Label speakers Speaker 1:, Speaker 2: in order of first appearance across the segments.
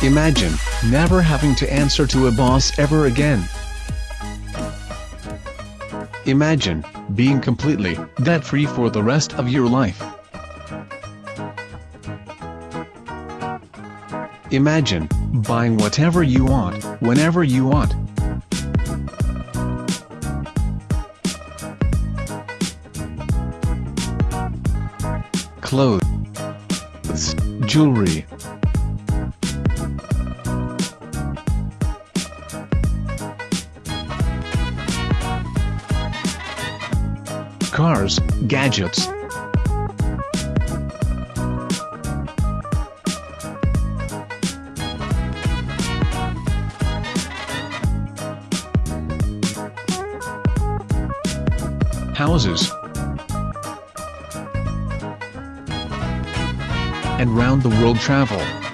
Speaker 1: Imagine, never having to answer to a boss ever again. Imagine, being completely debt-free for the rest of your life. Imagine, buying whatever you want, whenever you want. Clothes, jewelry, cars, gadgets. Houses. And round the world travel.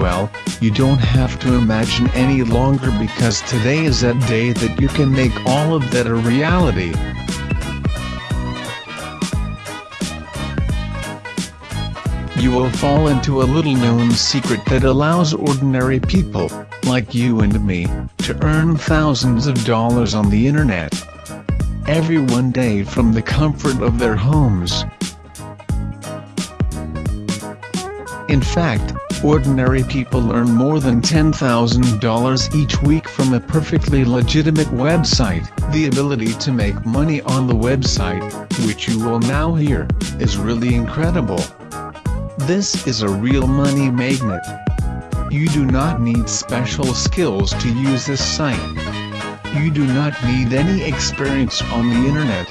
Speaker 1: Well, you don't have to imagine any longer because today is that day that you can make all of that a reality. You will fall into a little known secret that allows ordinary people, like you and me, to earn thousands of dollars on the internet. Every one day from the comfort of their homes. In fact, ordinary people earn more than $10,000 each week from a perfectly legitimate website. The ability to make money on the website, which you will now hear, is really incredible. This is a real money magnet. You do not need special skills to use this site. You do not need any experience on the internet.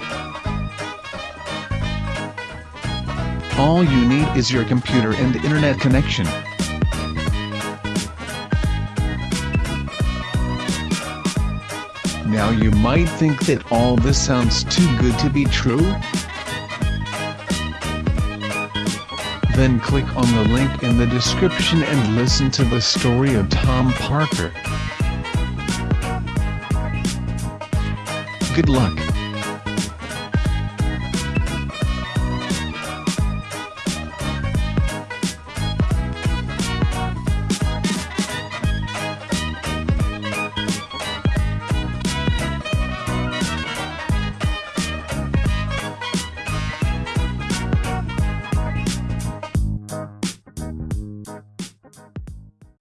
Speaker 1: All you need is your computer and internet connection. Now you might think that all this sounds too good to be true? Then click on the link in the description and listen to the story of Tom Parker. Good luck.